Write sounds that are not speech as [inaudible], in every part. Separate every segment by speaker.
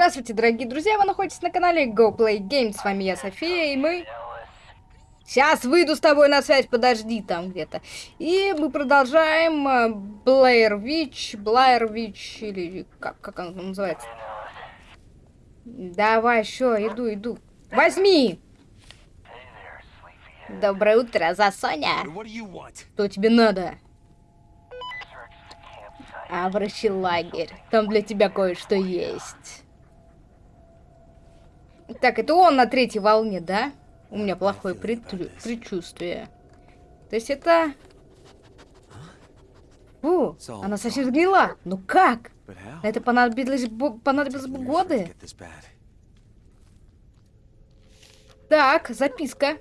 Speaker 1: Здравствуйте, дорогие друзья, вы находитесь на канале Go Play Games, с вами я, София, и мы... Сейчас выйду с тобой на связь, подожди там где-то. И мы продолжаем Blair Witch, Blair Witch, или как, как он называется? Давай, еще, иду, иду. Возьми! Доброе утро, Засоня. Что тебе надо? Обращи лагерь. Там для тебя кое-что есть. Так, это он на третьей волне, да? У меня плохое предчувствие. То есть это... Фу, она совсем сгнила. Ну как? Это понадобилось, понадобилось бы годы. Так, записка.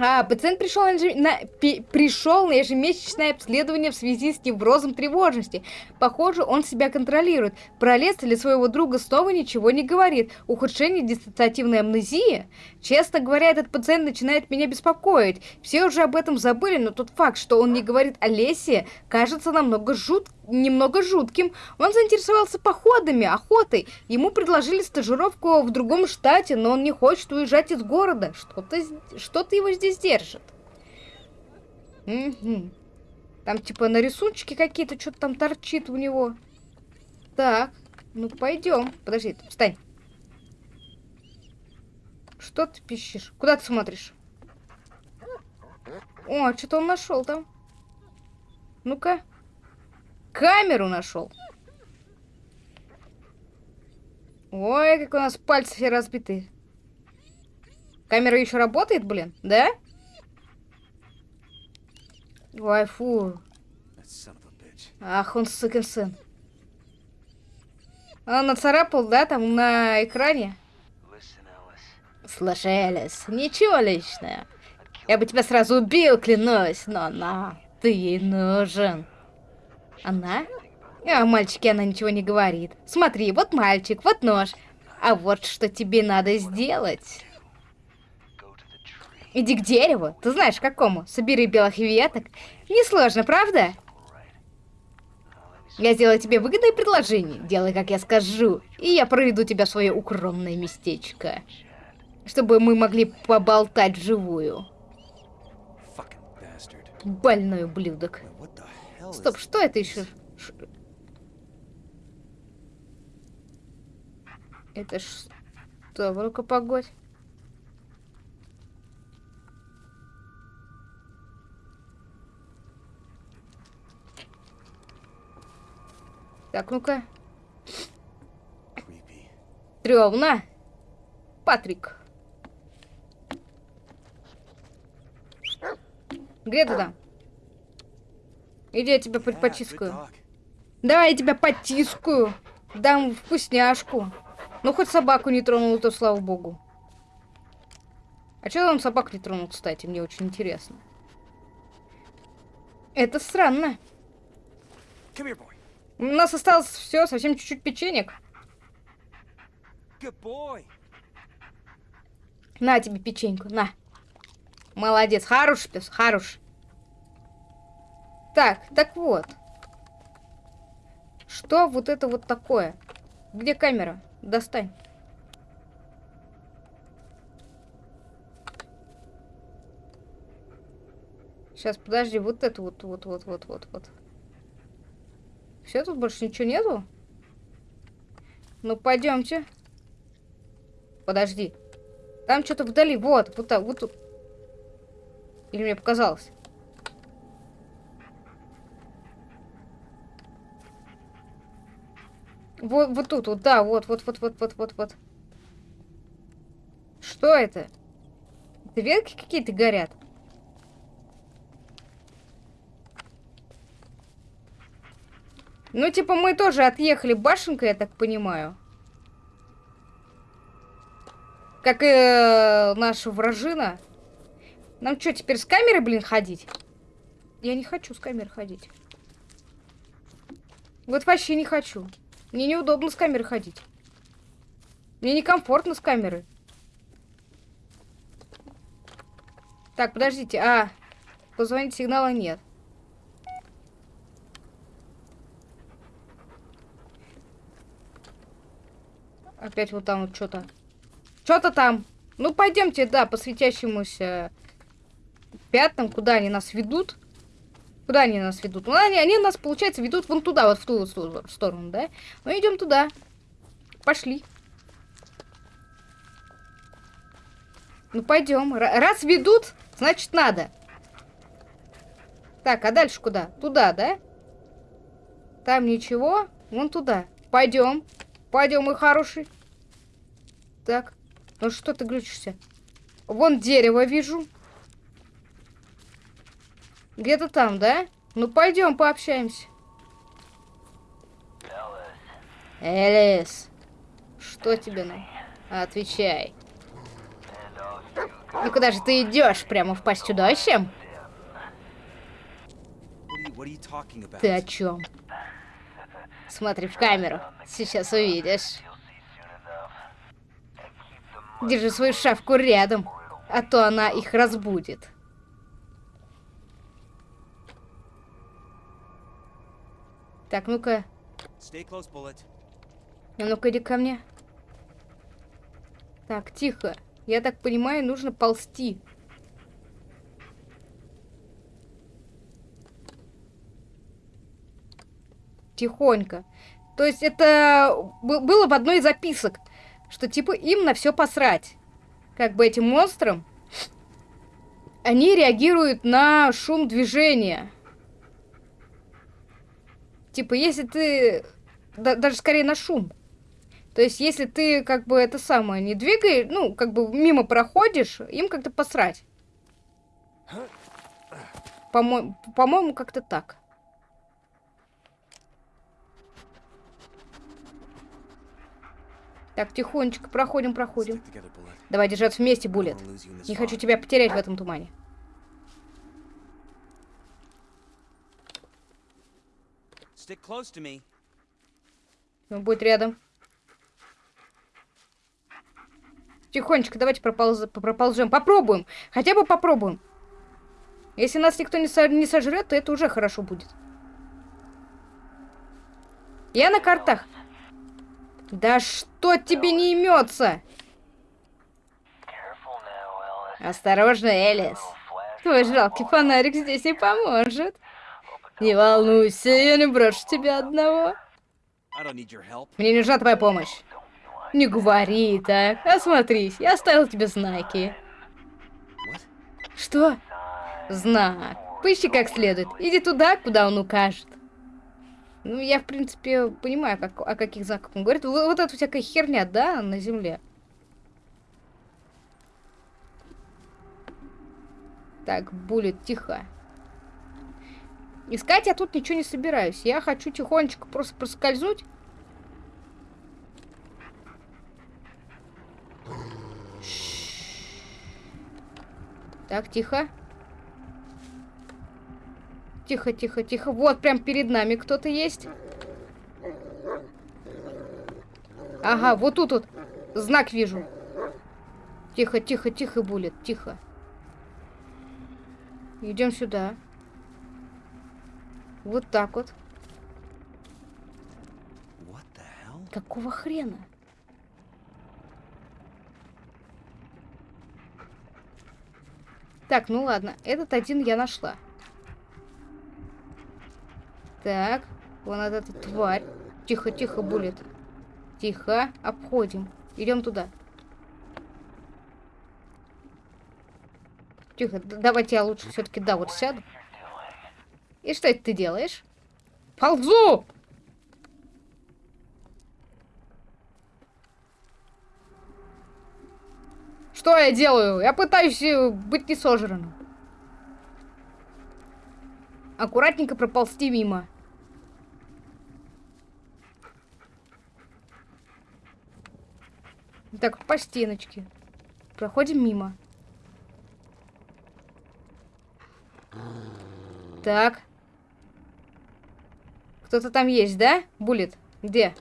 Speaker 1: А, пациент пришел на, на, пи, пришел на ежемесячное обследование в связи с неврозом тревожности. Похоже, он себя контролирует. Про Леса или своего друга снова ничего не говорит. Ухудшение диссоциативной амнезии? Честно говоря, этот пациент начинает меня беспокоить. Все уже об этом забыли, но тот факт, что он не говорит о Лесе, кажется намного жутким немного жутким. Он заинтересовался походами, охотой. Ему предложили стажировку в другом штате, но он не хочет уезжать из города. Что-то что, -то, его здесь держит. Угу. Там типа на рисунчике какие-то, что-то там торчит у него. Так, ну пойдем. Подожди, встань. Что ты пищишь? Куда ты смотришь? О, что-то он нашел там. Ну-ка. Камеру нашел. Ой, как у нас пальцы все разбиты. Камера еще работает, блин, да? Ой, фу. Ах, он сукин сын. Он нацарапал, да, там на экране? Слушай, Элис, ничего личного. Я бы тебя сразу убил, клянусь, но на, ты ей нужен. Она? А мальчике она ничего не говорит. Смотри, вот мальчик, вот нож. А вот что тебе надо сделать. Иди к дереву. Ты знаешь, какому. Собери белых веток. Несложно, правда? Я сделаю тебе выгодное предложение. Делай, как я скажу. И я проведу тебя в свое укромное местечко. Чтобы мы могли поболтать вживую. Больной ублюдок. Стоп, что это еще? Это что? Ну-ка, погодь. Так, ну-ка. Стрёмно. Патрик. Где ты там? Иди, я тебя потискаю. Давай, я тебя потискаю. Дам вкусняшку. Ну, хоть собаку не тронул, то слава богу. А что он собак не тронул, кстати? Мне очень интересно. Это странно. У нас осталось все, совсем чуть-чуть печенек. На тебе печеньку, на. Молодец, хорош пес, хорош. Так, так вот. Что вот это вот такое? Где камера? Достань. Сейчас, подожди, вот это вот, вот, вот, вот, вот, вот. Все, тут больше ничего нету? Ну, пойдемте. Подожди. Там что-то вдали, вот, вот так, вот тут. Или мне показалось? Вот, вот тут, вот, да, вот, вот, вот, вот, вот, вот, вот. Что это? Ветки какие-то горят? Ну, типа, мы тоже отъехали башенкой, я так понимаю. Как и э, наша вражина. Нам что, теперь с камерой, блин, ходить? Я не хочу с камерой ходить. Вот вообще не хочу. Мне неудобно с камеры ходить. Мне некомфортно с камеры. Так, подождите. А, позвонить сигнала нет. Опять вот там вот что-то. Что-то там. Ну, пойдемте, да, по светящемуся пятнам, куда они нас ведут. Куда они нас ведут? Ну, они, они нас, получается, ведут вон туда, вот в ту сторону, да? Мы ну, идем туда. Пошли. Ну, пойдем. Раз ведут, значит, надо. Так, а дальше куда? Туда, да? Там ничего. Вон туда. Пойдем. Пойдем, мой хороший. Так. Ну что ты глючишься? Вон дерево вижу. Где-то там, да? Ну пойдем пообщаемся. Элис. Что тебе на? Отвечай. Ну куда же ты идешь? Прямо в пасть чудовищем? Ты о чем? Смотри в камеру. Сейчас увидишь. Держи свою шавку рядом, а то она их разбудит. Так, ну-ка. Ну-ка, иди ко мне. Так, тихо. Я так понимаю, нужно ползти. Тихонько. То есть это было в одной из записок, что типа им на все посрать. Как бы этим монстрам. Они реагируют на шум движения. Типа, если ты... Да, даже скорее на шум. То есть, если ты, как бы, это самое, не двигаешь, ну, как бы, мимо проходишь, им как-то посрать. По-моему, по-моему, как-то так. Так, тихонечко, проходим, проходим. Давай держаться вместе, Булет. Не хочу тебя потерять в этом тумане. Он будет рядом. Тихонечко, давайте прополз... проползем. Попробуем. Хотя бы попробуем. Если нас никто не, со... не сожрет, то это уже хорошо будет. Я на картах. Да что тебе не имется? Осторожно, Элис. Твой жалкий фонарик здесь не поможет. Не волнуйся, я не брошу тебя одного. Мне не нужна твоя помощь. Не говори так. Осмотрись, я оставил тебе знаки. Что? Знак. Поищи как следует. Иди туда, куда он укажет. Ну, я, в принципе, понимаю, как, о каких знаках он говорит. Вот, вот эта всякая херня, да, на земле. Так, булит, тихо. Искать я тут ничего не собираюсь. Я хочу тихонечко просто проскользнуть. Так, тихо. Тихо, тихо, тихо. Вот, прям перед нами кто-то есть. Ага, вот тут вот знак вижу. Тихо, тихо, тихо, Булет, тихо. Идем сюда. Вот так вот. Какого хрена? Так, ну ладно. Этот один я нашла. Так, вон эта тварь. Тихо, тихо, булит. Тихо, обходим. Идем туда. Тихо, давайте я лучше все-таки, да, вот сяду. И что это ты делаешь? Ползу! Что я делаю? Я пытаюсь э, быть не сожранным. Аккуратненько проползти мимо. Так, по стеночке. Проходим мимо. Так. Кто-то там есть, да? Булит? Где?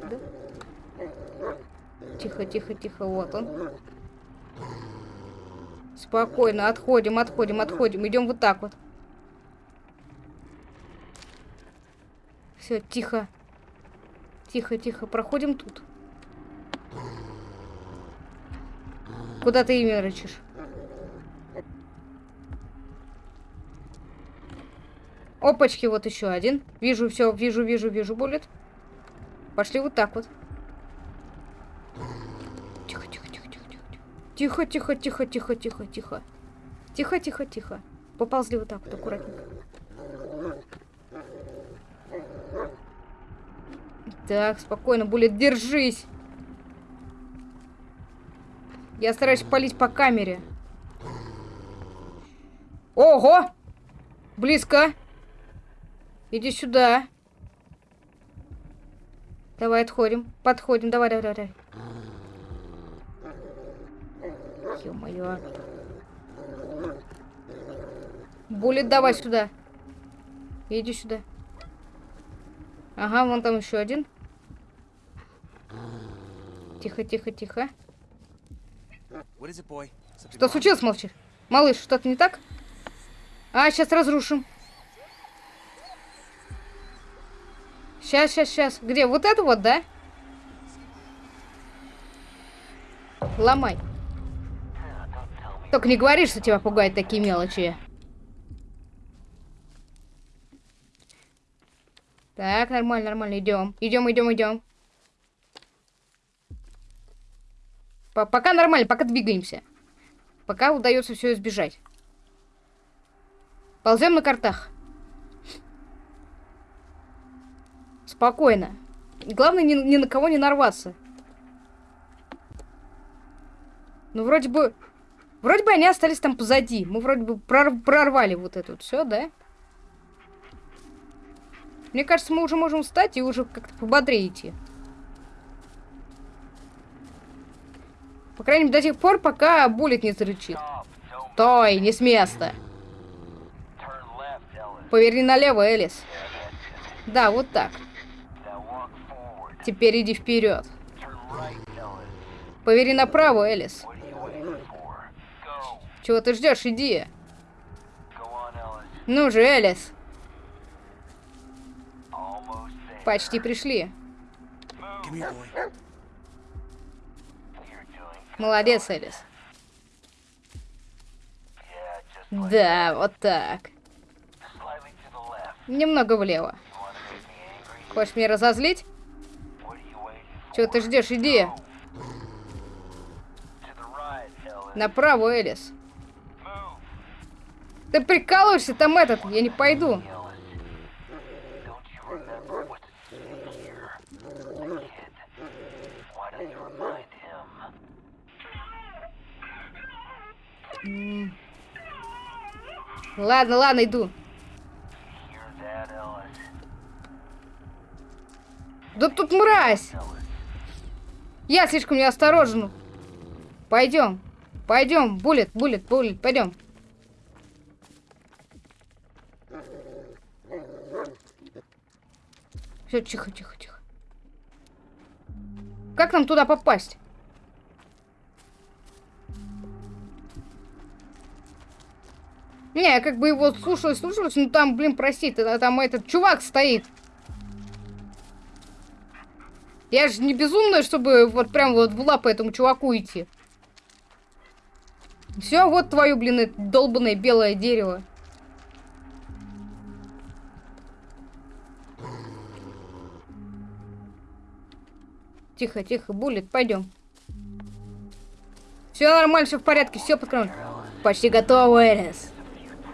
Speaker 1: Да? Тихо, тихо, тихо. Вот он. Спокойно, отходим, отходим, отходим. Идем вот так вот. Все, тихо. Тихо, тихо, проходим тут. Куда ты имя рычишь? Опачки, вот еще один. Вижу, все, вижу, вижу, вижу, буллет. Пошли вот так вот. Тихо, тихо, тихо, тихо, тихо. Тихо, тихо, тихо, тихо, тихо, тихо. Тихо, тихо, тихо. Поползли вот так вот, аккуратненько. Так, спокойно, Буллет, держись. Я стараюсь палить по камере. Ого! Близко. Иди сюда. Давай отходим. Подходим. Давай, давай, давай. Ё-моё. Буллет, давай сюда. Иди сюда. Ага, вон там еще один. Тихо, тихо, тихо. Что случилось, молчишь? Малыш, что-то не так? А, сейчас разрушим. Сейчас, сейчас, сейчас. Где? Вот это вот, да? Ломай. Только не говори, что тебя пугают такие мелочи. Так, нормально, нормально, идем. Идем, идем, идем. Пока нормально, пока двигаемся. Пока удается все избежать. Ползем на картах. Спокойно. Главное, ни, ни на кого не нарваться. Ну, вроде бы... Вроде бы они остались там позади. Мы вроде бы прор прорвали вот это вот все, да? Мне кажется, мы уже можем встать и уже как-то пободрее идти. По крайней мере, до тех пор, пока буллет не зарычит. Стой, не с места. Поверни налево, Элис. Да, вот так. Теперь иди вперед. Повери направо, Элис. Чего ты ждешь? Иди. Ну же, Элис. Почти пришли. Молодец, Элис. Да, вот так. Немного влево. Хочешь меня разозлить? Чего ты ждешь? Иди. Направо, Элис. Ты прикалываешься там этот? Я не пойду. Ладно, ладно, иду. Да тут мразь! Я слишком неосторожен. Пойдем. Пойдем. Буллет, буллет, буллет. Пойдем. Все, тихо, тихо, тихо. Как нам туда попасть? Не, я как бы его слушалась, слушалась, но там, блин, простите, там этот чувак стоит. Я же не безумная, чтобы вот прям вот в лапы этому чуваку идти. Все, вот твое, блин, долбанное белое дерево. Тихо, тихо, буллет, пойдем. Все нормально, все в порядке, все под контролем. Почти готово, Элис.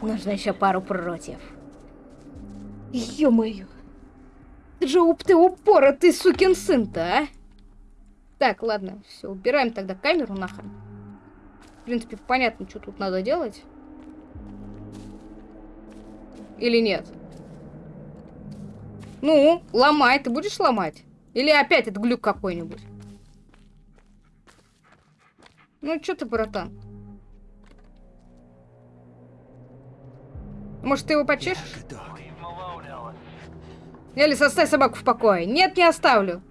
Speaker 1: Нужно еще пару против. Ё-моё. Ты же уп ты упоротый сукин сын-то, а? Так, ладно, все, убираем тогда камеру нахрен. В принципе, понятно, что тут надо делать. Или нет? Ну, ломай, ты будешь ломать? Или опять это глюк какой-нибудь? Ну, что ты, братан? Может, ты его почешешь? Элис, оставь собаку в покое. Нет, не оставлю.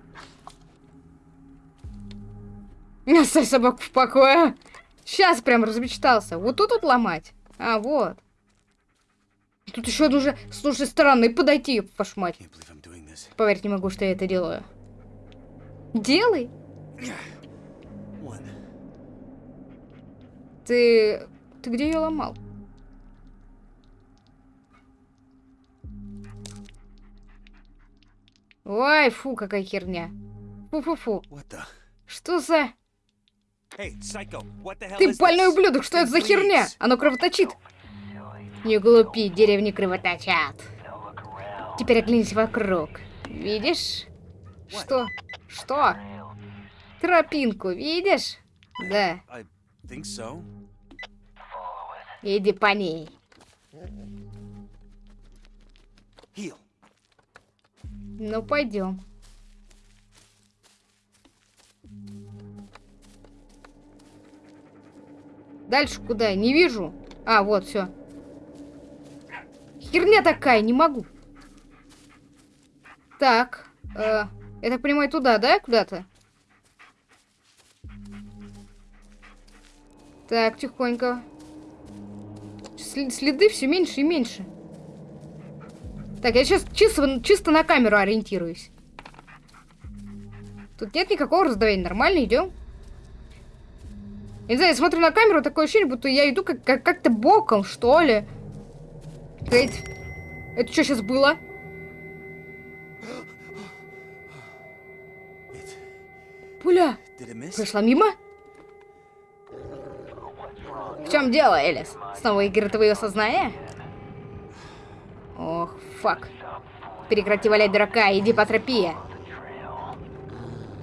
Speaker 1: Не оставь собаку в покое. Сейчас прям размечтался. Вот тут вот ломать. А, вот. Тут еще нужно с нужной стороны подойти, вашу мать. Поверить не могу, что я это делаю. Делай. Ты... Ты где ее ломал? Ой, фу, какая херня. Фу-фу-фу. Что за...
Speaker 2: Hey, psycho,
Speaker 1: Ты больной ублюдок, что это за херня? Оно кровоточит. Не глупи, деревни кровоточат. Теперь оглянись вокруг. Видишь? Что? Что? Тропинку, видишь? Да,
Speaker 2: so.
Speaker 1: иди по ней.
Speaker 2: Heal.
Speaker 1: Ну, пойдем. Дальше куда? Не вижу. А, вот, все. Херня такая, не могу. Так. э, я так понимаю, туда, да, куда-то? Так, тихонько. Сли- следы все меньше и меньше. Так, я сейчас чисто, чисто на камеру ориентируюсь. Тут нет никакого раздавления. Нормально, идем. Я не знаю, я смотрю на камеру, такое ощущение, будто я иду как- как- как-то боком, что ли. Кейт, это что сейчас было? Пуля прошла мимо? В чем дело, Элис? Снова игры твоего сознания? Ох, фак. Прекрати валять дурака, иди по тропе.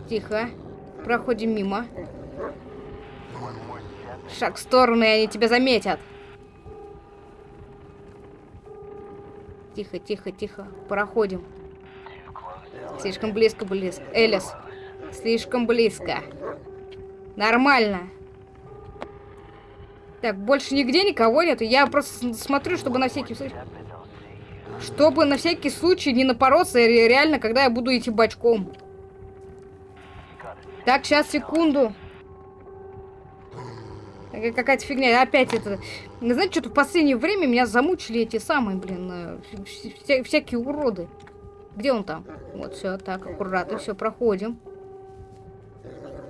Speaker 1: Тихо. Проходим мимо. Шаг в сторону, и они тебя заметят. Тихо, тихо, тихо. Проходим. Слишком близко, близко. Элис. Слишком близко. Нормально. Так, больше нигде никого нету. Я просто смотрю, чтобы на всякий случай... Чтобы на всякий случай не напороться ре- реально, когда я буду идти бочком. Так, сейчас, секунду. Какая-то фигня. Опять это... Знаете, что-то в последнее время меня замучили эти самые, блин, э, вся- всякие уроды. Где он там? Вот, все, так, аккуратно, все, проходим.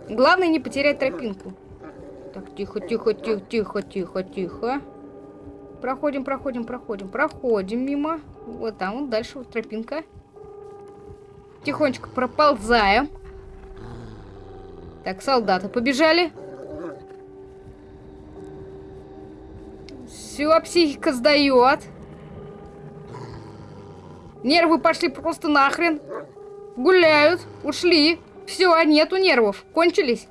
Speaker 1: Главное не потерять тропинку. Так, тихо, тихо, тихо, тихо, тихо, тихо. Проходим, проходим, проходим, проходим мимо. Вот там, вот дальше вот тропинка. Тихонечко проползаем. Так, солдаты побежали. Все, психика сдает. Нервы пошли просто нахрен. Гуляют, ушли. Все, нету нервов. Кончились.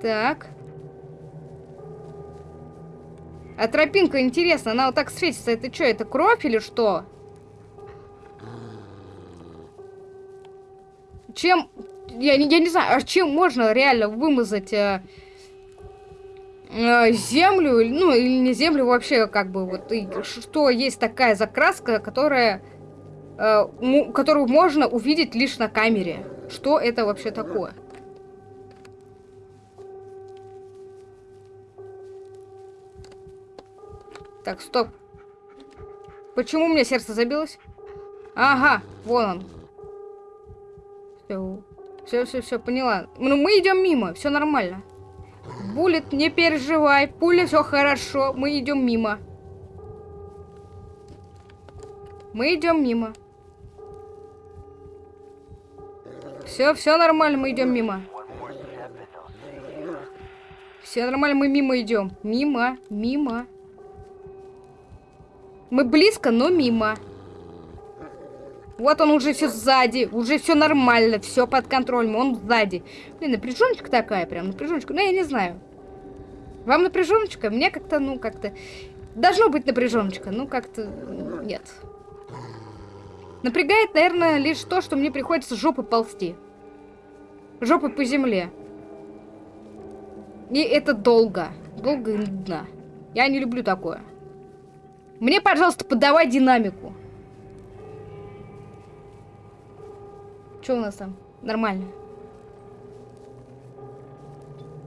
Speaker 1: Так. А тропинка, интересно, она вот так светится. Это что, это кровь или что? Чем... Я, не- я не знаю, а чем можно реально вымазать э, э, землю, ну, или не землю вообще, как бы, вот, и что есть такая закраска, которая... э, которую можно увидеть лишь на камере. Что это вообще такое? Так, стоп. Почему у меня сердце забилось? Ага, вон он. Все, все, все, поняла. Ну, мы идем мимо, все нормально. Буллет, не переживай, пуля, все хорошо, мы идем мимо. Мы идем мимо. Все, все нормально, мы идем мимо. Все нормально, мы мимо идем. Мимо, мимо. Мы близко, но мимо. Вот он уже все сзади, уже все нормально, все под контролем, он сзади. Блин, напряженочка такая, прям напряженочка. Ну, я не знаю. Вам напряженочка? Мне как-то, ну, как-то... Должно быть напряженочка, ну, как-то... Нет. Напрягает, наверное, лишь то, что мне приходится жопой ползти. Жопой по земле. И это долго. Долго и нудно. Я не люблю такое. Мне, пожалуйста, подавай динамику. Что у нас там? Нормально.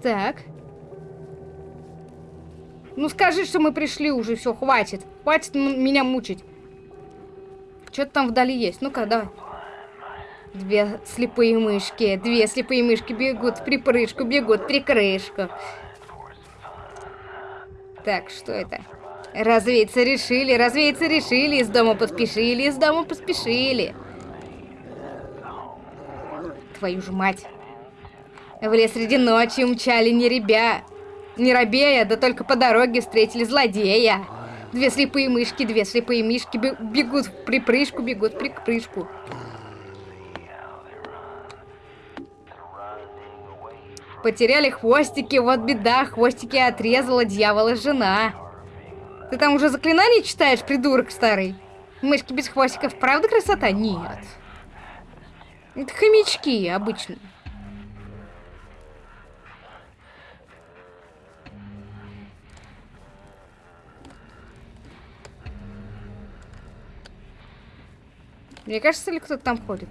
Speaker 1: Так. Ну скажи, что мы пришли уже, все, хватит. Хватит меня мучить. что-то там вдали есть. Ну-ка, давай. Две слепые мышки. Две слепые мышки бегут припрыжку, бегут в прикрышку. Так, что это? Развеяться решили, развеяться решили, из дома поспешили, из дома поспешили. Твою же мать. В лес среди ночи умчали не ребя, не робея, да только по дороге встретили злодея. Две слепые мышки, две слепые мишки бегут в припрыжку, бегут в припрыжку. Потеряли хвостики, вот беда, хвостики отрезала дьявола жена. Ты там уже заклинания читаешь, придурок старый? Мышки без хвостиков, правда красота? Нет. Это хомячки обычные. Мне кажется, ли кто-то там ходит?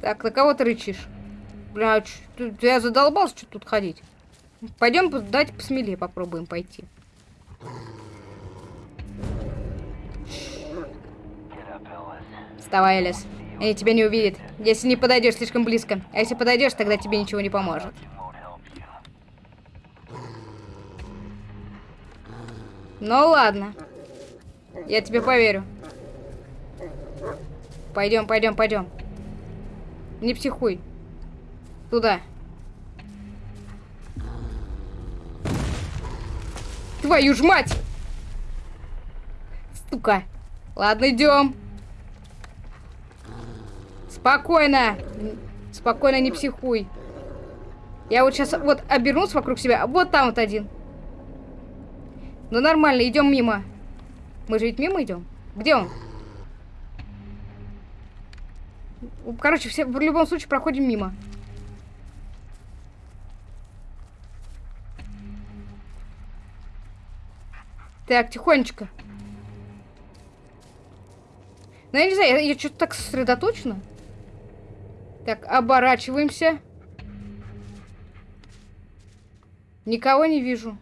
Speaker 1: Так, на кого ты рычишь? Бля, я задолбался что тут ходить. Пойдем, дать посмелее попробуем пойти. Вставай, Элис. Они тебя не увидят, если не подойдешь слишком близко. А если подойдешь, тогда тебе ничего не поможет. Ну ладно. Я тебе поверю. Пойдем, пойдем, пойдем. Не психуй. Туда. Твою ж мать! Сука. Ладно, идем. Спокойно. Спокойно, не психуй. Я вот сейчас вот обернусь вокруг себя. Вот там вот один. Ну нормально, идем мимо. Мы же ведь мимо идем. Где он? Короче, все в любом случае проходим мимо. Так, тихонечко. Ну, я не знаю, я, я что-то так сосредоточена. Так, оборачиваемся. Никого не вижу.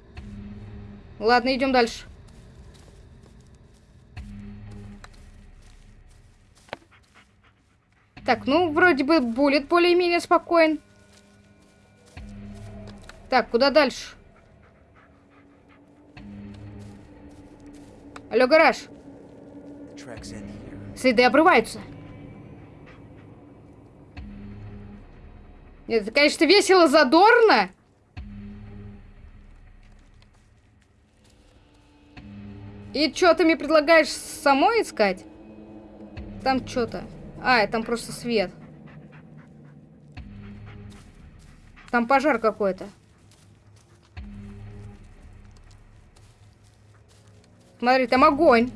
Speaker 1: Ладно, идем дальше. Так, ну, вроде бы булит более-менее спокоен. Так, куда дальше? Алло, гараж. Следы обрываются. Нет, это, конечно, весело, задорно. И что ты мне предлагаешь самой искать? Там что-то. А, там просто свет. Там пожар какой-то. Смотри, там огонь.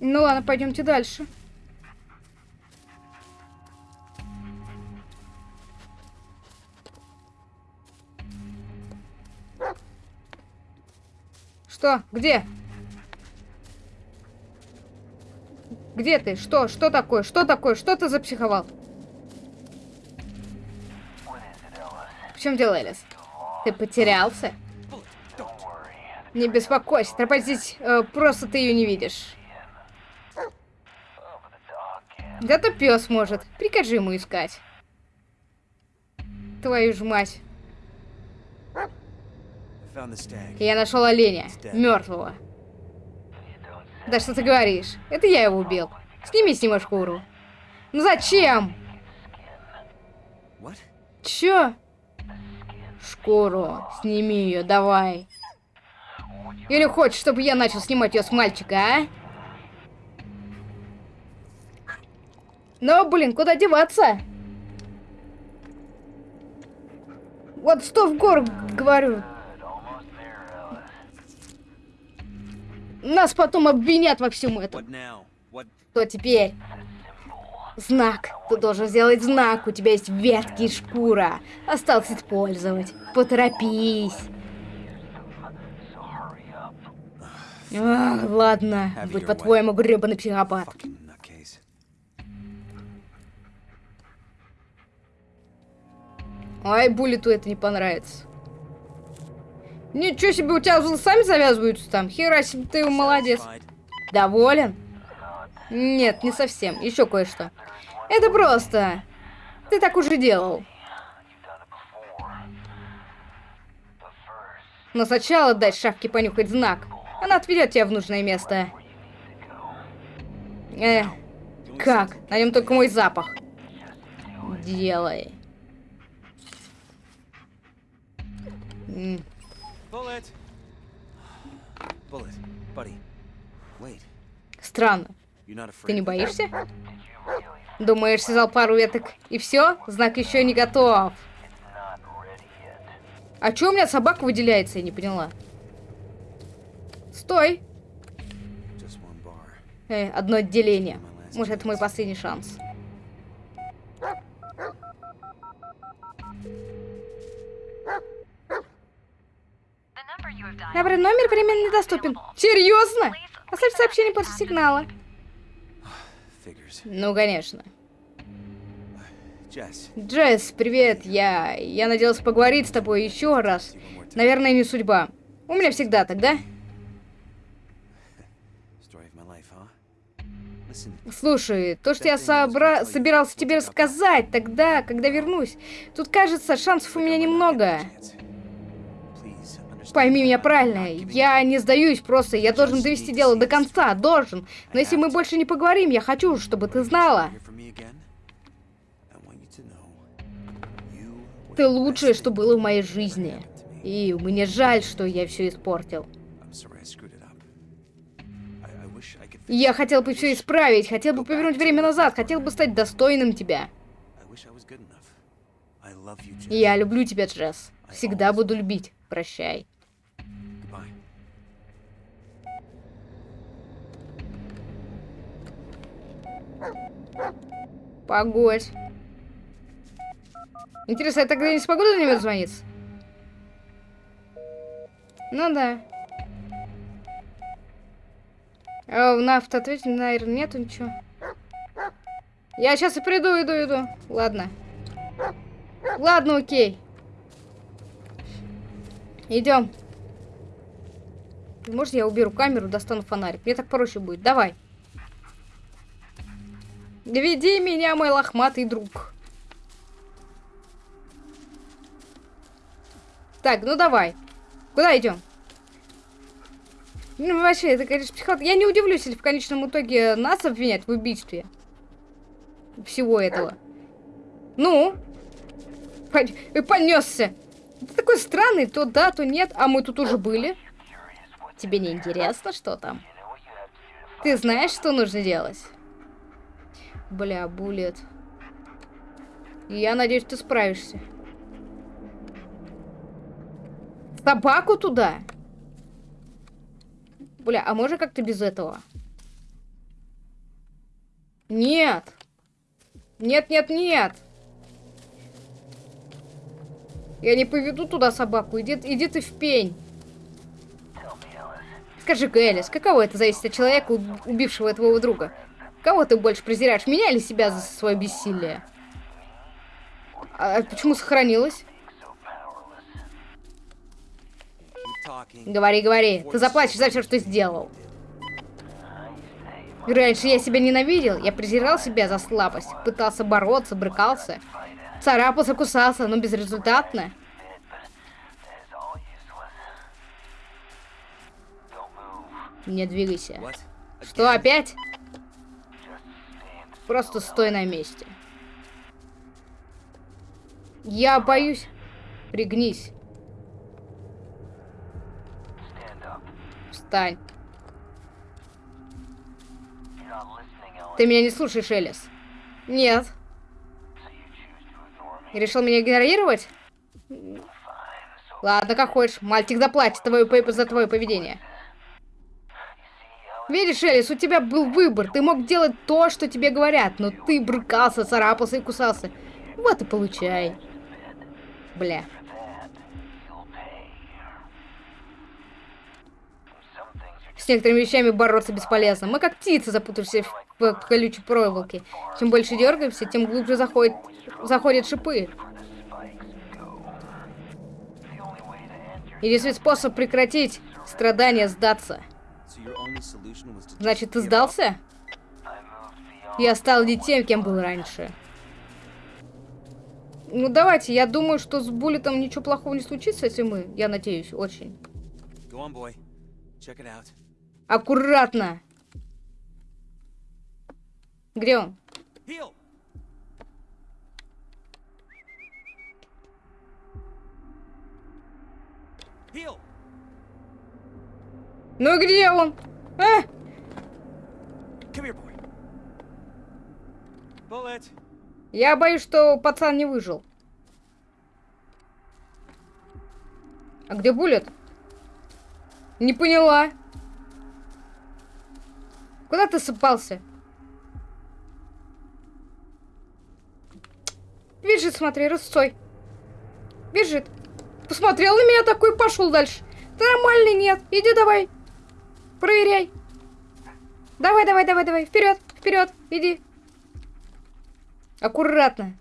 Speaker 1: Ну ладно, пойдемте дальше. Что? Где? Где ты? Что? Что такое? Что такое? Что ты запсиховал? В чем дело, Элис? Ты потерялся? Не беспокойся, тропа здесь э, просто ты ее не видишь. Да-то пес может. Прикажи ему искать. Твою ж мать. Я нашел оленя, мертвого. Да что ты говоришь? Это я его убил. Сними с него шкуру. Ну зачем? Чё? Шкуру. Сними ее, давай. Или хочешь, чтобы я начал снимать ее с мальчика, а? Ну, блин, куда деваться? Вот что в гор, говорю. Нас потом обвинят во всем этом. Что теперь? Знак. Ты должен сделать знак. У тебя есть ветки и шкура. Осталось использовать. Поторопись. Ах, ладно. Будь по-твоему гребаный психопат. Ай, Буллету это не понравится. Ничего себе, у тебя сами завязываются там. Хера себе, ты молодец. Доволен? Нет, не совсем. Еще кое-что. Это просто. Ты так уже делал. Но сначала дай шавке понюхать знак. Она отведет тебя в нужное место. Э, как? На нем только мой запах. Делай. Странно. Ты не боишься? Думаешь, связал пару веток и все? Знак еще не готов. А чё у меня собака выделяется, я не поняла. Стой.
Speaker 2: Just one bar.
Speaker 1: Э, одно отделение. Может, это мой последний шанс. Набран номер временно недоступен. Серьезно? Оставь сообщение после сигнала. Ну, конечно. Джесс, привет. Я... Я надеялся поговорить с тобой еще раз. Наверное, не судьба. У меня всегда так, да? Слушай, то, что я собра... собирался тебе рассказать тогда, когда вернусь. Тут, кажется, шансов у меня немного. Пойми меня правильно, я не сдаюсь просто, я должен довести дело до конца, должен. Но если мы больше не поговорим, я хочу, чтобы ты знала. Ты лучшее, что было в моей жизни. И мне жаль, что я все испортил. Я хотел бы все исправить, хотел бы повернуть время назад, хотел бы стать достойным тебя. Я люблю тебя, Джесс. Всегда буду любить. Прощай. Погодь. Интересно, я тогда не смогу до него дозвониться? Ну да. А на автоответе, наверное, нету ничего. Я сейчас и приду, иду, иду. Ладно. Ладно, окей. Идем. Может, я уберу камеру, достану фонарик. Мне так проще будет. Давай. Веди меня, мой лохматый друг. Так, ну давай. Куда идем? Ну, вообще, это, конечно, психот. Я не удивлюсь, если в конечном итоге нас обвинят в убийстве. Всего этого. Ну? Понесся. Ты такой странный, то да, то нет. А мы тут уже были. Тебе не интересно, что там? Ты знаешь, что нужно делать? Бля, булет. Я надеюсь, ты справишься. Собаку туда? Бля, а можно как-то без этого? Нет. Нет, нет, нет. Я не поведу туда собаку. Иди, иди ты в пень. Скажи-ка, Элис, каково это зависит от человека, уб- убившего твоего друга? Кого ты больше презираешь, меня или себя за свое бессилие? А почему сохранилась?
Speaker 2: Keep talking.
Speaker 1: Говори, говори. Ты заплатишь за все, что сделал. Раньше я себя ненавидел, я презирал себя за слабость, пытался бороться, брыкался, царапался, кусался, но безрезультатно. Не двигайся. Что, опять? Просто стой на месте. Я боюсь. Пригнись. Встань. Ты меня не слушаешь, Элис? Нет. Решил меня игнорировать? Ладно, как хочешь. Мальчик заплатит твою за твое поведение. Видишь, Элис, у тебя был выбор. Ты мог делать то, что тебе говорят, но ты брыкался, царапался и кусался. Вот и получай. Бля. С некоторыми вещами бороться бесполезно. Мы как птицы, запутавшиеся в, в колючей проволоке. Чем больше дергаемся, тем глубже заходит, заходят шипы. Единственный способ прекратить страдания сдаться. Значит, ты сдался? Я стал не тем, кем был раньше. Ну давайте, я думаю, что с Буллетом ничего плохого не случится, если мы, я надеюсь, очень. Аккуратно. Где он?
Speaker 2: Heal!
Speaker 1: Ну где он? А! Я боюсь, что пацан не выжил. А где Буллет? Не поняла. Куда ты сыпался? Бежит, смотри, рысцой. Бежит. Посмотрел на меня такой, пошел дальше. Ты нормальный нет. Иди давай. Проверяй. Давай, давай, давай, давай. Вперед, вперед, иди. Аккуратно.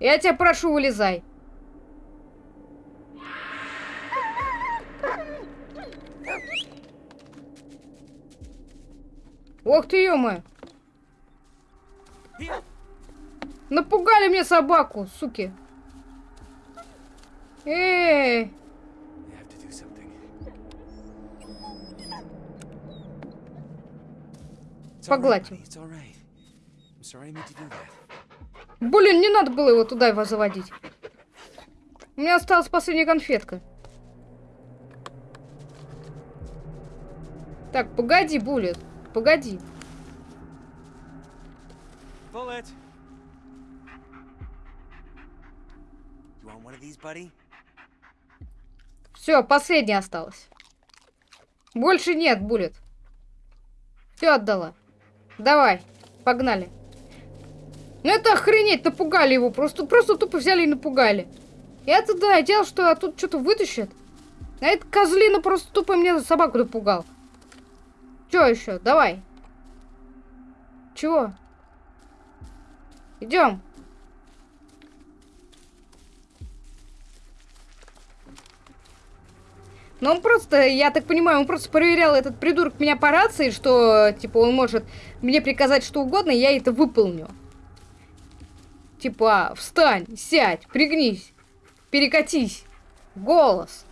Speaker 1: Я тебя прошу, вылезай. Ох ты, ё
Speaker 2: Heal!
Speaker 1: Напугали мне собаку, суки. Эй, Погладь блин, не надо было его туда его заводить. У меня осталась последняя конфетка. Так, погоди, Буллет. Погоди.
Speaker 2: Bullet!
Speaker 1: Все, последняя осталась. Больше нет, Буллет. Все отдала. Давай, погнали. Ну это охренеть, напугали его. Просто, просто тупо взяли и напугали. Я-то да, что а тут что-то вытащит. А это козлина просто тупо мне собаку напугал. Че еще? Давай. Чего? Идем. Но он просто, я так понимаю, он просто проверял этот придурок меня по рации, что, типа, он может мне приказать что угодно, и я это выполню. Типа, встань, сядь, пригнись, перекатись, голос.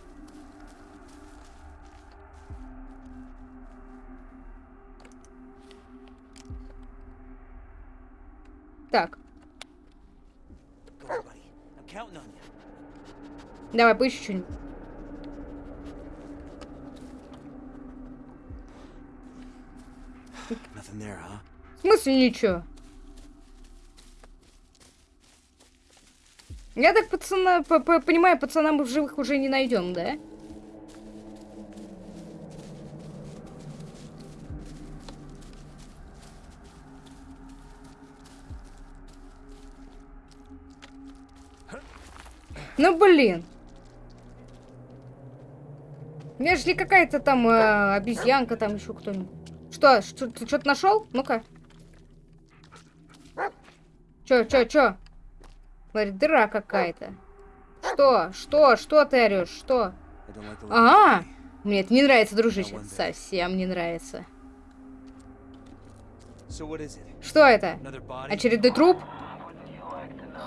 Speaker 1: Так, давай поищу что-нибудь. [laughs] В смысле ничего? Я так пацана, п- п- понимаю, пацана мы в живых уже не найдем, да? Ну блин. Меж ли какая-то там э, обезьянка, там еще кто-нибудь. Что, что ты что-то нашел? Ну-ка. Чё, чё, чё? Говорит, дыра какая-то. Что? Что? Что ты орешь? Что? А, мне это не нравится, дружище. Совсем не нравится. Что это? Очередной труп?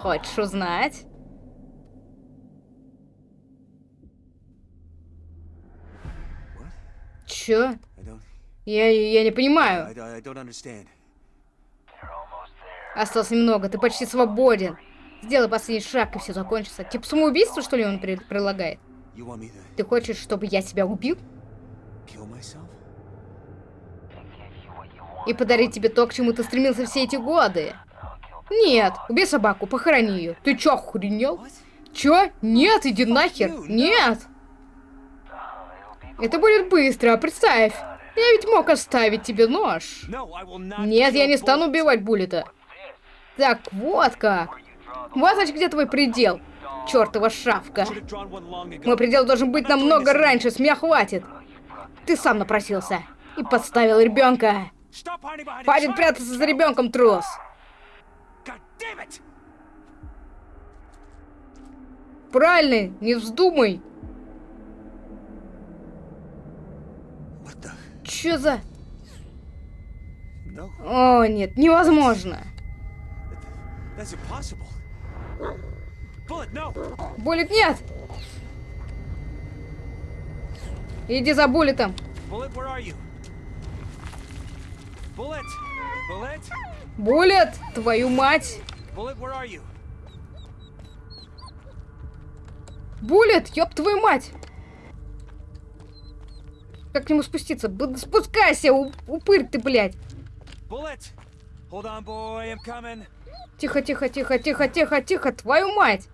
Speaker 1: Хочешь узнать? Чё? Я, я не понимаю. Осталось немного, ты почти свободен. Сделай последний шаг, и все закончится. Типа самоубийство, что ли, он при- предлагает? Ты хочешь, чтобы я тебя убил? И подарить тебе то, к чему ты стремился все эти годы? Нет, убей собаку, похорони ее. Ты чё, охренел? Чё? Нет, иди нахер. Нет. Это будет быстро, представь. Я ведь мог оставить тебе нож. Нет, я не стану убивать Буллета. Так, вот как. Вот значит, где твой предел. Чёртова шавка. Мой предел должен быть намного раньше, с меня хватит. Ты сам напросился. И подставил ребенка. Хватит прятаться за ребенком, трус. Правильно, не вздумай.
Speaker 2: What the?
Speaker 1: Чё за... О, нет, невозможно. Буллет нет! Иди за буллетом. Буллет, твою мать! Буллет, ёб твою мать! Как к нему спуститься? Спускайся, упырь ты, блядь! Тихо, тихо, тихо, тихо, тихо, тихо, твою мать!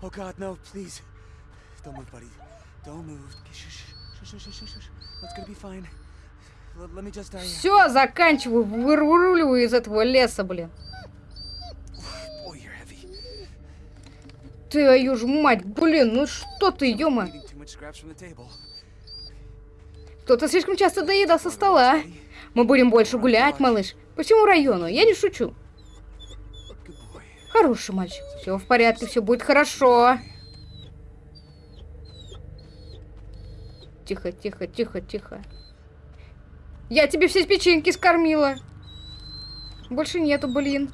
Speaker 2: Oh God, no, please. Don't move, buddy. Don't move. Okay, Shh, shh, shh, shh, shh, shh, shh. It's gonna be fine. L- let me just, uh,
Speaker 1: Все, заканчиваю, выруливаю из этого леса, блин.
Speaker 2: boy, you're heavy.
Speaker 1: Твою ж мать, блин, ну что ты, ёма?
Speaker 2: Eating
Speaker 1: Кто-то слишком часто доедал со стола. Мы будем больше гулять, малыш. По всему району, я не шучу. Хороший мальчик. Все в порядке, все будет хорошо. Тихо, тихо, тихо, тихо. Я тебе все печеньки скормила. Больше нету, блин.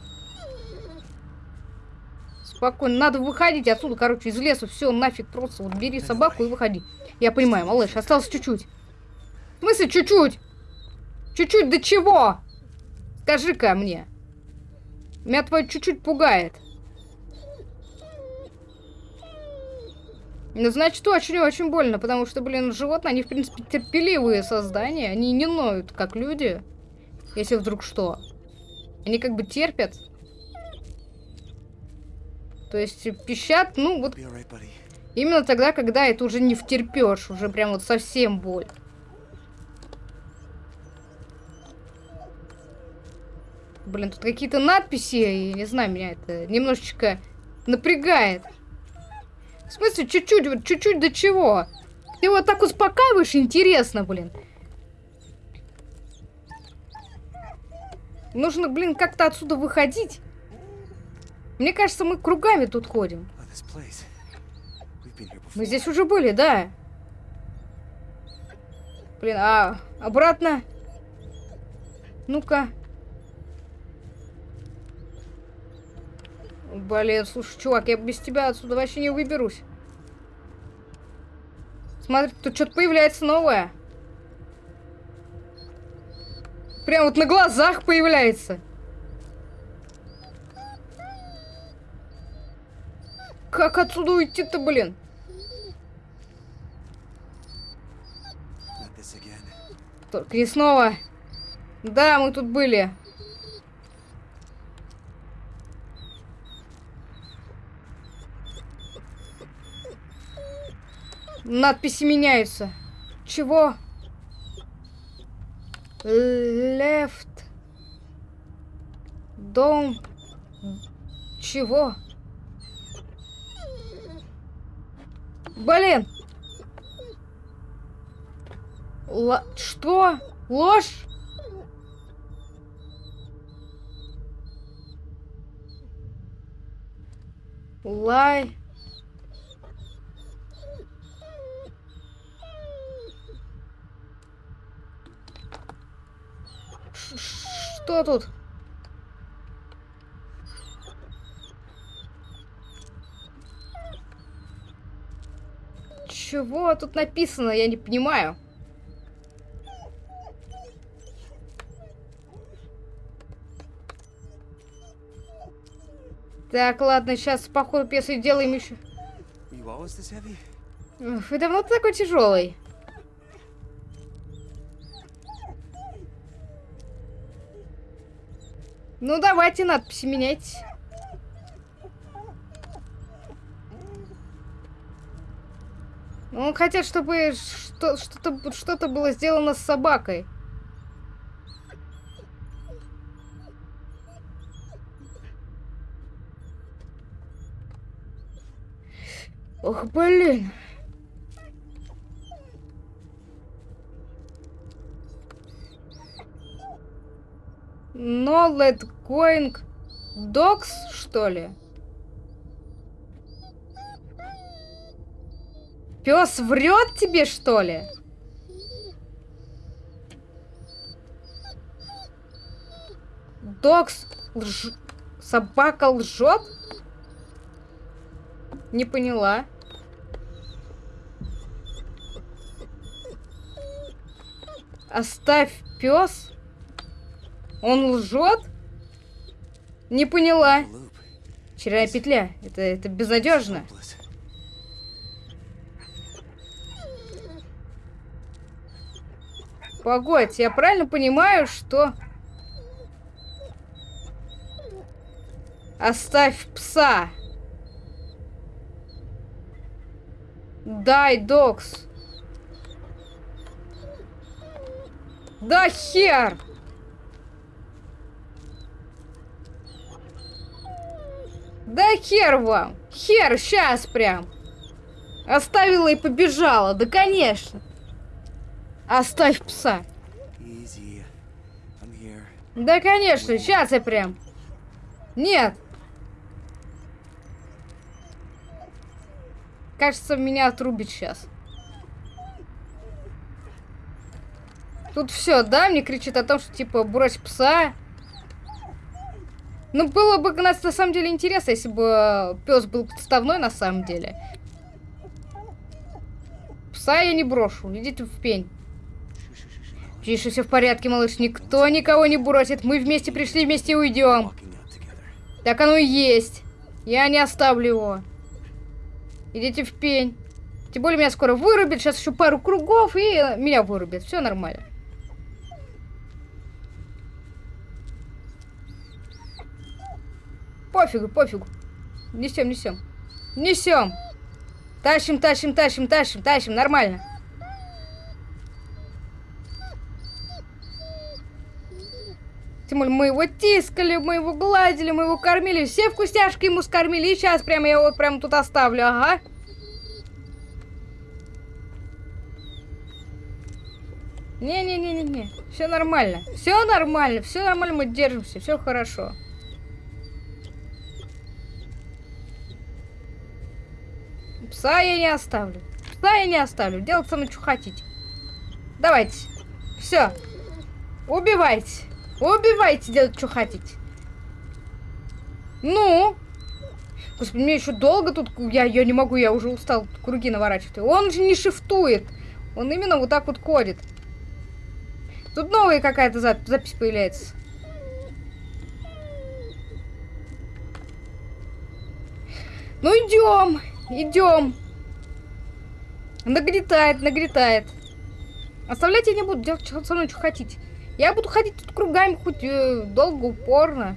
Speaker 1: Спокойно, надо выходить отсюда, короче, из леса. Все, нафиг, просто вот бери собаку и выходи. Я понимаю, малыш, осталось чуть-чуть. В смысле чуть-чуть? Чуть-чуть до чего? Скажи-ка мне. Меня твое чуть-чуть пугает. Ну, значит, очень-очень больно, потому что, блин, животные, они, в принципе, терпеливые создания. Они не ноют, как люди, если вдруг что. Они как бы терпят. То есть пищат, ну, вот именно тогда, когда это уже не втерпешь, уже прям вот совсем боль. Блин, тут какие-то надписи, и не знаю, меня это немножечко напрягает. В смысле, чуть-чуть, вот чуть-чуть до чего? Ты вот так успокаиваешь, интересно, блин. Нужно, блин, как-то отсюда выходить. Мне кажется, мы кругами тут ходим. Мы здесь уже были, да. Блин, а обратно? Ну-ка. Блин, слушай, чувак, я без тебя отсюда вообще не выберусь. Смотри, тут что-то появляется новое. Прям вот на глазах появляется. Как отсюда уйти-то, блин? Только не снова. Да, мы тут были. Надписи меняются. Чего? Left. Дом. Чего? Блин. Ла- Что? Ложь? Лай. Ш- Что тут? Чего тут написано? Я не понимаю. Так, ладно, сейчас по ходу пьесы делаем еще. Вы давно такой тяжелый? Ну, давайте надписи меняйте. Ну, хотят, чтобы что- что-то что-то было сделано с собакой. Ох, блин. No let going dogs, что ли? Пес врет тебе, что ли? Докс лж... Собака лжет? Не поняла. Оставь пес. Он лжет? Не поняла. Вчера петля. Это, это безнадежно. Погодь, я правильно понимаю, что... Оставь пса. Дай, Докс. Да хер! Да хер вам! Хер, сейчас прям! Оставила и побежала, да конечно! Оставь пса. Да, конечно, сейчас я прям. Нет. Кажется, меня отрубит сейчас. Тут все, да, мне кричит о том, что типа брось пса. Ну, было бы на самом деле интересно, если бы пес был подставной на самом деле. Пса я не брошу, идите в пень. Тише, все в порядке, малыш. Никто никого не бросит. Мы вместе пришли, вместе уйдем. Так оно и есть. Я не оставлю его. Идите в пень. Тем более меня скоро вырубит. Сейчас еще пару кругов и э, меня вырубит. Все нормально. Пофигу, пофигу. Несем, несем. Несем. Тащим, тащим, тащим, тащим, тащим. Нормально. Тем более мы его тискали, мы его гладили, мы его кормили. Все вкусняшки ему скормили. И сейчас прямо я его прямо тут оставлю, ага. Не-не-не-не-не. Все нормально. Все нормально. Все нормально, мы держимся. Все хорошо. Пса я не оставлю. Пса я не оставлю. Делать со мной что хотите. Давайте. Все. Убивайте. Убивайте, делать что хотите. Ну? Господи, мне еще долго тут... Я, я не могу, я уже устал круги наворачивать. Он же не шифтует. Он именно вот так вот ходит. Тут новая какая-то зап- запись появляется. Ну идем, идем. Нагнетает, нагнетает. Оставлять я не буду, делать со мной что хотите. Я буду ходить тут кругами хоть э, долго, упорно.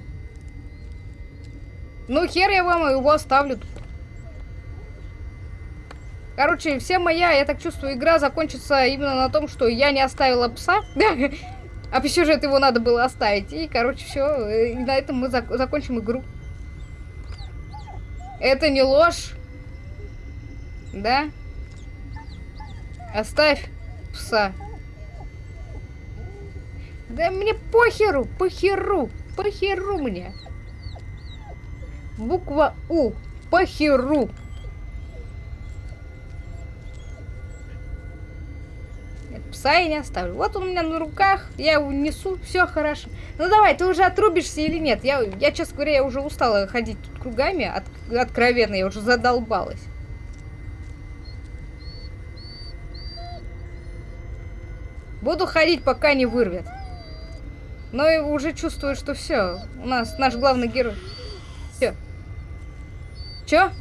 Speaker 1: Ну, хер я вам его оставлю. Короче, вся моя, я так чувствую, игра закончится именно на том, что я не оставила пса. [laughs] А по сюжету его надо было оставить. И, короче, все. На этом мы зак закончим игру. Это не ложь. Да? Оставь пса. Да мне похеру, похеру, похеру мне. Буква У. Похеру. Нет, пса я не оставлю. Вот он у меня на руках, я его несу, все хорошо. Ну давай, ты уже отрубишься или нет? Я, я честно говоря, я уже устала ходить тут кругами, от, откровенно, я уже задолбалась. Буду ходить, пока не вырвет. Но я уже чувствую, что все. У нас наш главный герой. Все. Чё?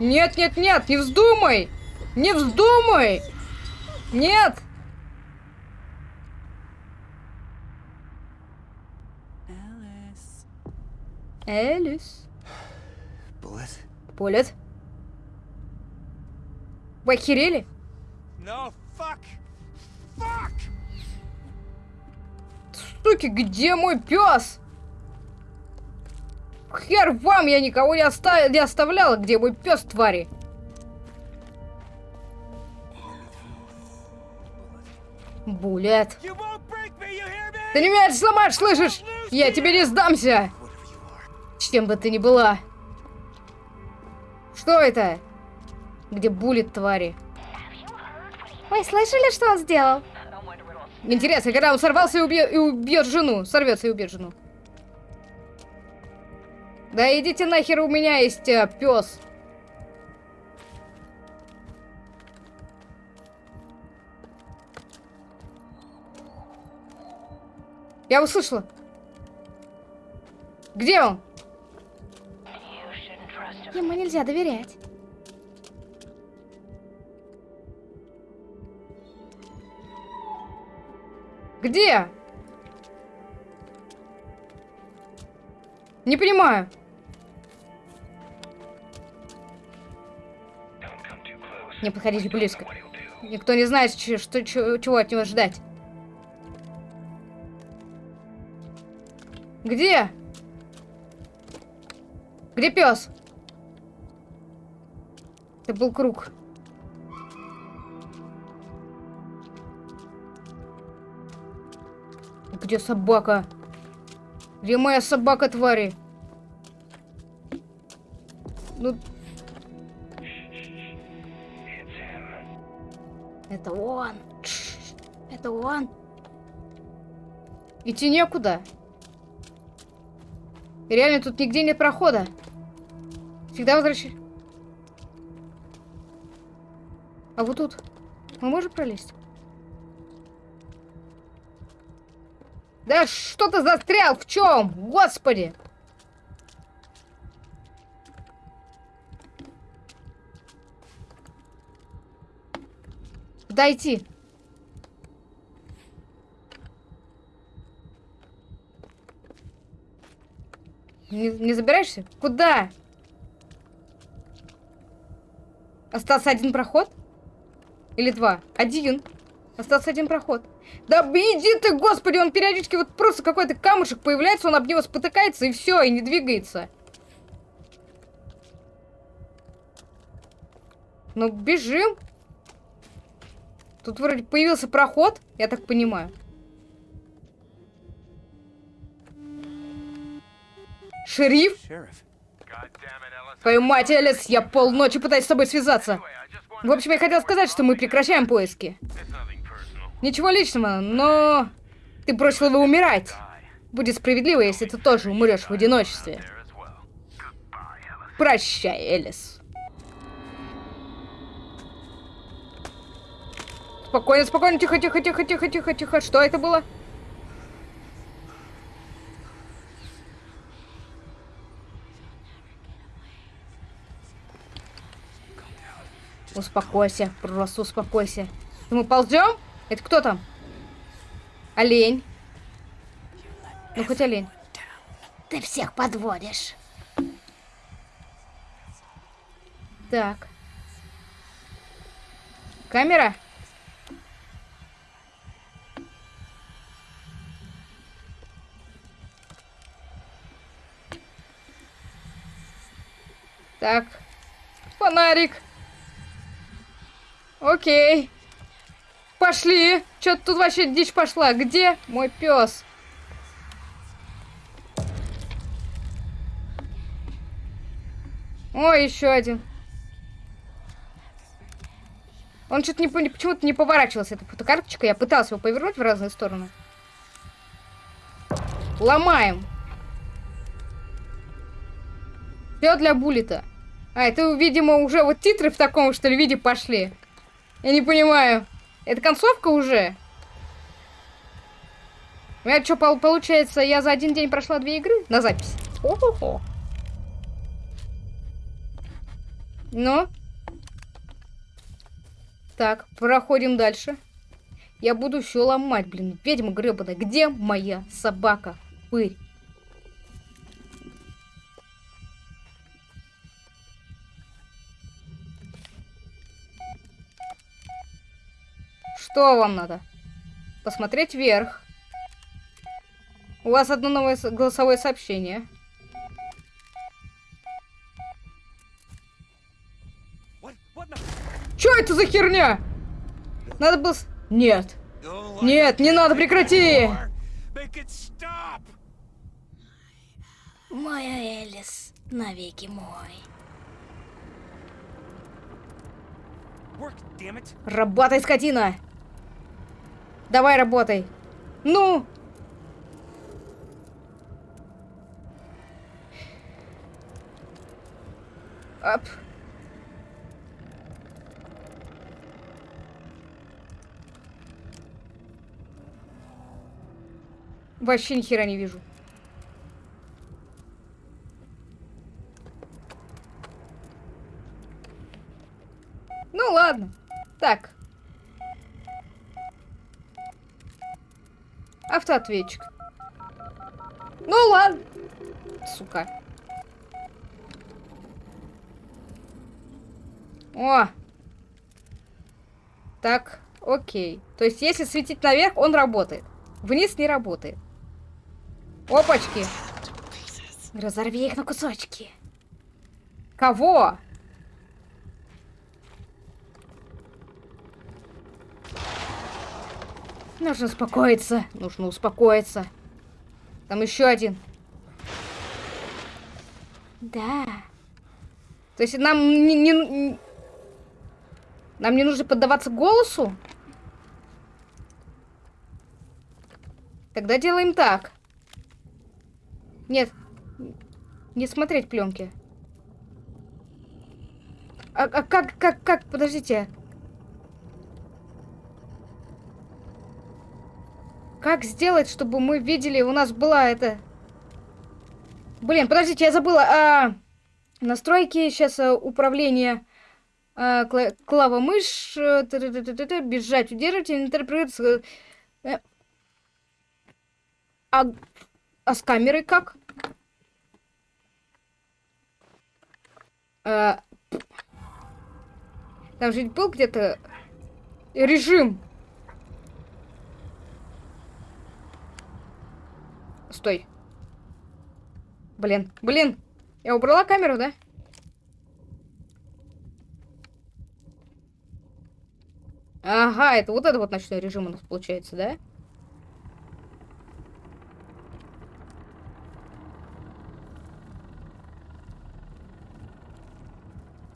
Speaker 1: Нет, нет, нет, не вздумай! Не вздумай! Нет! Элис.
Speaker 2: Булет.
Speaker 1: Булет. Вы охерели?
Speaker 2: No, fuck. Fuck.
Speaker 1: Суки, где мой пес? Хер вам, я никого не, оста не оставлял, Где мой пес, твари? Булет. Ты не меня сломаешь, слышишь? Я тебе не сдамся. Чем бы ты ни была. Что это? Где булит, твари? Ой, слышали, что он сделал? Интересно, когда он сорвался и, убьет, и убьет жену. Сорвется и убьет жену. Да идите нахер, у меня есть э, пес. Я услышала. Где он? Ему нельзя доверять. Где? Не понимаю. Не подходите близко. Никто не знает, что, че- чего от него ждать. Где? Где пес? Это был круг. Где собака? Где моя собака, твари? Ну... Это он. Это он. Идти некуда. И Реально, тут нигде нет прохода. Всегда возвращай. А вот тут. Мы можем пролезть? Да что ты застрял? В чем? Господи! Дойти. Не, не забираешься? Куда? Остался один проход? Или два? Один. Остался один проход. Да иди ты, господи, он периодически вот просто какой-то камушек появляется, он об него спотыкается и все, и не двигается. Ну, бежим. Тут вроде появился проход, я так понимаю. Шериф? Твою мать, Элис, я полночи пытаюсь с тобой связаться. В общем, я хотел сказать, что мы прекращаем поиски. Ничего личного, но... Ты бросил его умирать. Будет справедливо, если ты тоже умрешь в одиночестве. Прощай, Элис. Спокойно, спокойно, тихо, тихо, тихо, тихо, тихо, тихо. Что это было? Успокойся, просто успокойся. Мы ползем? Это кто там? Олень. Ну, хоть олень.
Speaker 3: Ты всех подводишь.
Speaker 1: Так. Камера? Так. Фонарик. Окей. Пошли. Что-то тут вообще дичь пошла. Где мой пес? Ой, еще один. Он что-то не, по- почему-то не поворачивался, эта фотокарточка. Я пытался его повернуть в разные стороны. Ломаем. Все для буллета. А, это, видимо, уже вот титры в таком, что ли, виде пошли. Я не понимаю. Это концовка уже? У меня что, получается, я за один день прошла две игры на запись? О-хо-хо. Ну? Так, проходим дальше. Я буду все ломать, блин. Ведьма гребаная. Где моя собака? Пырь. Что вам надо? Посмотреть вверх. У вас одно новое голосовое сообщение. Что это за херня? Надо было... Нет. Нет, не надо, прекрати!
Speaker 3: Мой Элис, навеки мой.
Speaker 1: Работай, скотина! Давай, работай! Ну! Ап. Вообще ни хера не вижу. Ну ладно. Так. Автоответчик. Ну ладно. Сука. О! Так, окей. То есть, если светить наверх, он работает. Вниз не работает. Опачки.
Speaker 3: Разорви их на кусочки.
Speaker 1: Кого? Нужно успокоиться. Нужно успокоиться. Там еще один.
Speaker 3: Да.
Speaker 1: То есть нам не, не- нам не нужно поддаваться голосу? Тогда делаем так. Нет. Не смотреть пленки. А, а как, как, как, подождите. Как сделать, чтобы мы видели, у нас была это... Блин, подождите, я забыла. А, настройки, сейчас управление... А, кла- клава мышь, э, т-т-т-т-т, бежать, удерживать, интерпретация. Э, А, а с камерой как? А, там же был где-то режим. Стой. Блин, блин. Я убрала камеру, да? Ага, это вот это вот ночной режим у нас получается, да?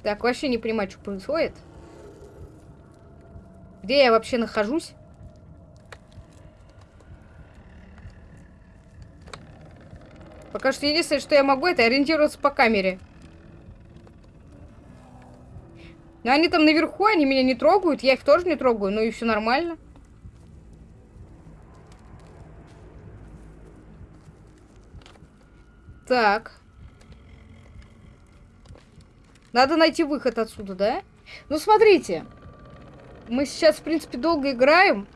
Speaker 1: Так, вообще не понимаю, что происходит. Где я вообще нахожусь? Пока что единственное, что я могу, это ориентироваться по камере. Но они там наверху, они меня не трогают, я их тоже не трогаю, ну и все нормально. Так. Надо найти выход отсюда, да? Ну, смотрите. Мы сейчас, в принципе, долго играем.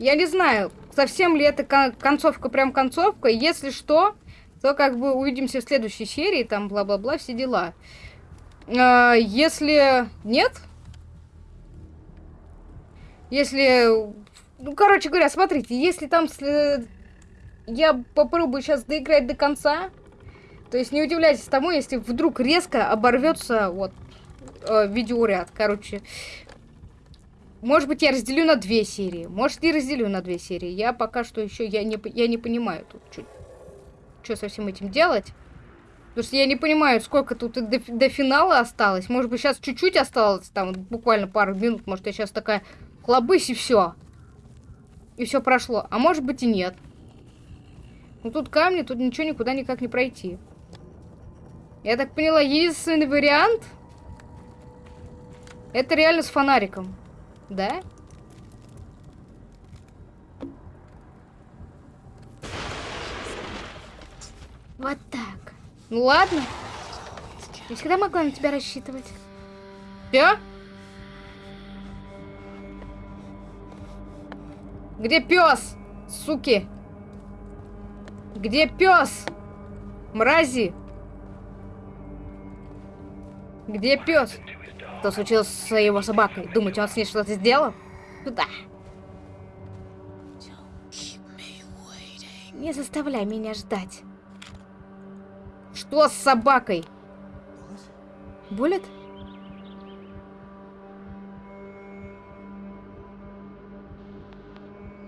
Speaker 1: Я не знаю, совсем ли это кон- концовка, прям концовка. Если что, то как бы увидимся в следующей серии, там бла-бла-бла, все дела. А, если нет, если, ну, короче говоря, смотрите, если там сле- я попробую сейчас доиграть до конца, то есть не удивляйтесь тому, если вдруг резко оборвется вот э, видеоряд, короче. Может быть, я разделю на две серии, может, не разделю на две серии. Я пока что еще я не, я не понимаю тут, что со всем этим делать. Потому что я не понимаю, сколько тут до, до финала осталось. Может быть, сейчас чуть-чуть осталось, там буквально пару минут. Может, я сейчас такая хлобысь и все. И все прошло. А может быть и нет. Ну тут камни, тут ничего никуда никак не пройти. Я так поняла, единственный вариант это реально с фонариком. Да?
Speaker 3: Вот так.
Speaker 1: Ну ладно.
Speaker 3: Я всегда могла на тебя рассчитывать.
Speaker 1: Все? Где пес? Суки. Где пес? Мрази. Где пес? Что случилось с его собакой? Думаете, он с ней что-то сделал? Туда.
Speaker 3: Не заставляй меня ждать.
Speaker 1: Что с собакой? Буллет?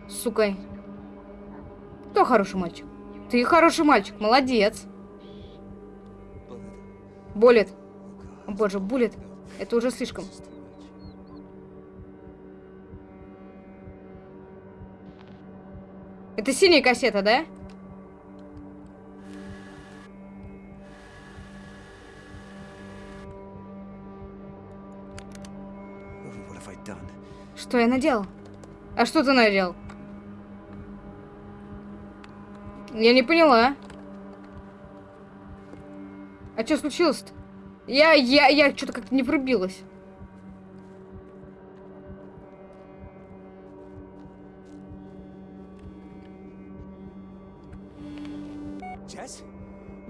Speaker 1: Сука. Кто хороший мальчик? Ты хороший мальчик, молодец.
Speaker 2: Oh,
Speaker 1: О, боже, булит. Это уже слишком. Это синяя кассета, да? Что я наделал? А что ты наделал? Я не поняла. А что случилось-то? Я, я, я что-то как-то не врубилась.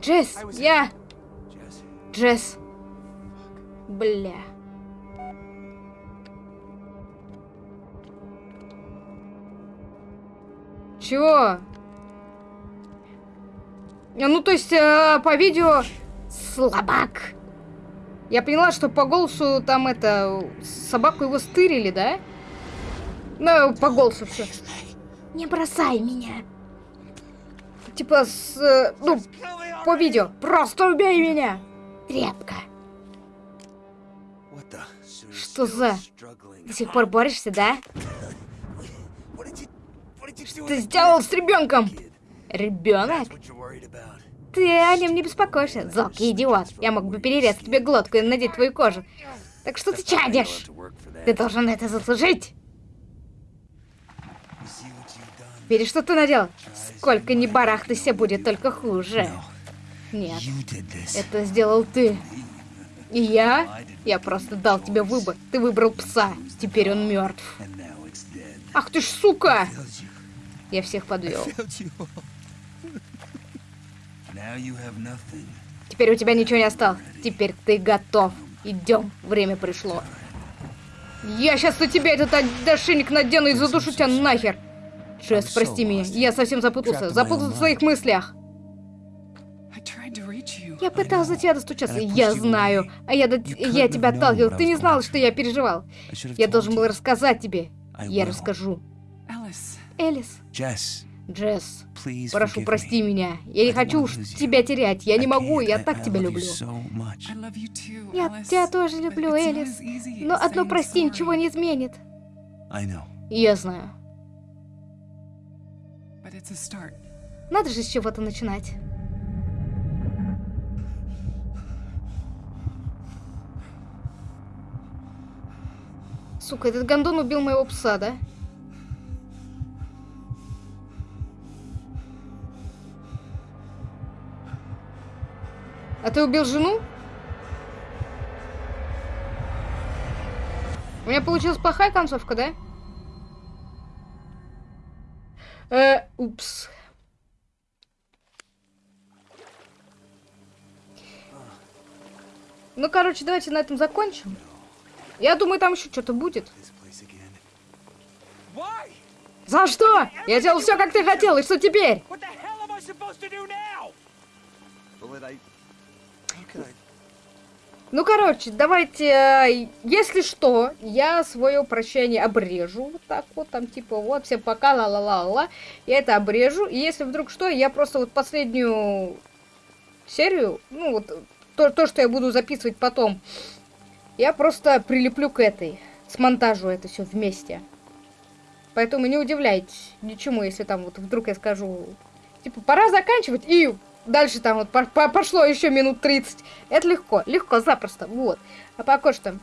Speaker 1: Джесс,
Speaker 2: was-
Speaker 1: я? Джесс. Бля. Чего? А, Ну, то есть, э, по видео... Слабак. Я поняла, что по голосу там это... Собаку его стырили, да? Ну, по голосу все.
Speaker 3: Не бросай меня.
Speaker 1: Типа с... э, Ну, по видео. Просто убей меня!
Speaker 3: Тряпка.
Speaker 1: Что за? До сих пор борешься, да? Ты сделал с ребенком! Ребенок? Ты о нем не беспокойся, залкий идиот. Я мог бы перерезать тебе глотку и надеть твою кожу. Так что ты чадишь? Ты должен это заслужить. Видишь, что ты наделал? Сколько ни барахтайся, будет только хуже. Нет, это сделал ты. И я? Я просто дал тебе выбор. Ты выбрал пса. Теперь он мертв. Ах ты ж сука! Я всех подвел. [laughs] Теперь у тебя ничего не осталось. Теперь ты готов. Идем, время пришло. Я сейчас на тебя этот ошейник надену и задушу тебя нахер. Джесс, прости меня, я совсем запутался. Запутался в своих мыслях. Я пытался тебя достучаться, я знаю. А я, до- я тебя отталкивал, ты не знал, что я переживал. Я должен был рассказать тебе. Я расскажу. Элис, Джесс,
Speaker 2: please
Speaker 1: прошу, прости
Speaker 2: me.
Speaker 1: меня. Я не хочу уж тебя терять. Я не могу, я так тебя люблю. Я тебя тоже люблю, Элис. Но одно прости ничего не изменит. Я знаю. Надо же с чего-то начинать. Сука, этот гондон убил моего пса, да? Ты убил жену? У меня получилась плохая концовка, да? Э, упс. Ну, короче, давайте на этом закончим. Я думаю, там еще что-то будет. За что? Я делал все, как ты хотел, и что теперь? Ну, короче, давайте, э, если что, я свое прощение обрежу. Вот так вот, там, типа, вот, всем пока, ла-ла-ла-ла. Я это обрежу. И если вдруг что, я просто вот последнюю серию, ну, вот, то, то что я буду записывать потом, я просто прилеплю к этой, смонтажу это все вместе. Поэтому не удивляйтесь ничему, если там вот вдруг я скажу, типа, пора заканчивать, и дальше там вот по- по- пошло еще минут 30. Это легко, легко, запросто, вот. А пока что,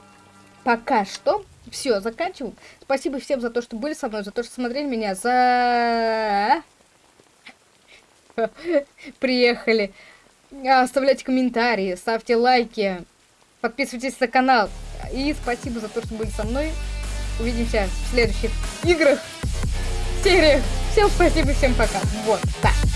Speaker 1: пока что, все, заканчиваем. Спасибо всем за то, что были со мной, за то, что смотрели меня, за... [laughs] Приехали. А, Оставляйте комментарии, ставьте лайки, подписывайтесь на канал. И спасибо за то, что были со мной. Увидимся в следующих играх, сериях. Всем спасибо, всем пока. Вот, так.